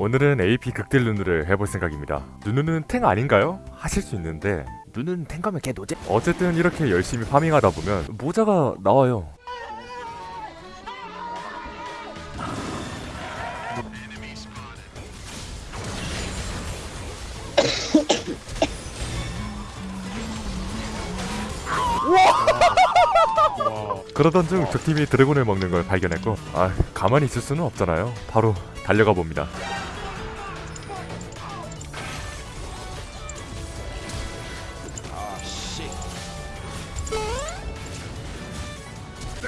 오늘은 AP 극딜 누누를 해볼 생각입니다. 누누는 탱 아닌가요? 하실 수 있는데. 누누는 탱 가면 개 노제 어쨌든 이렇게 열심히 파밍하다 보면 모자가 나와요. 그러던 중 적팀이 드래곤을 먹는 걸 발견했고 아 가만히 있을 수는 없잖아요. 바로 달려가 봅니다 오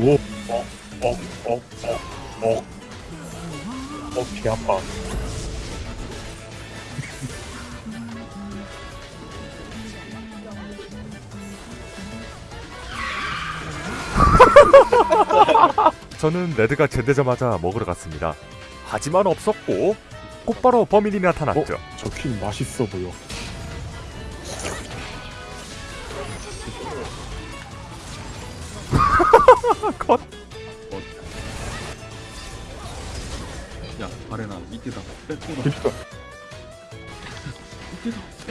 오, 어, 어, 어, 어, 어. 어, 개 아파. 저는 레드가 제되자마자 먹으러 갔습니다 하지만 없었고 곧바로 범인이 나타났죠. 저퀸 맛있어 보여. 컷. 야 바레나 이때다. 그니까.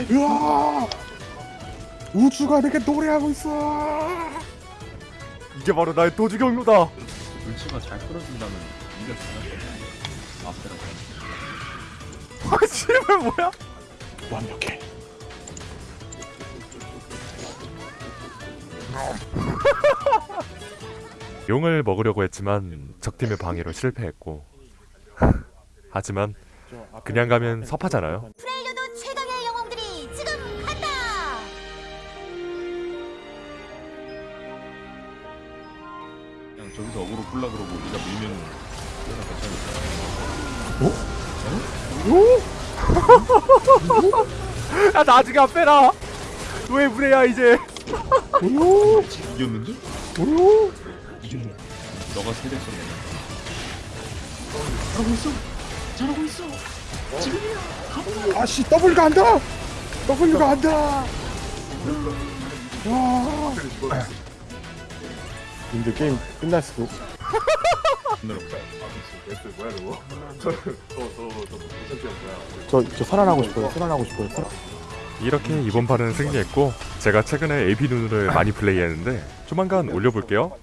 으아! 우주가 내게 노래하고 있어! 이게 바로 나의 도주 경로다. 물치가 잘 끌어준다면 이겨 잘할 거야 앞에라고 아 씨발 뭐야? 완벽해. 용을 먹으려고 했지만 적팀의 방해로 실패했고. 하지만 그냥 가면 섭하잖아요. 프레이르도 최강의 영웅들이 지금 간다! 그냥 저기서 어그로 굴라 그러고 네가 밀면 괜찮을까 야 나중에 안 빼라. 왜 무례야 이제! 이겼는데? 이겼네. 너가 세대 썼네. 아씨, W가 안 돼! W가 안 돼! 와. 근데 게임 끝날 수도. 저, 저 살아나고 싶어요. 살아나고 싶어요. 살아... 이렇게 이번 판은 승리했고 제가 최근에 AP 누누를 많이 플레이했는데 조만간 올려볼게요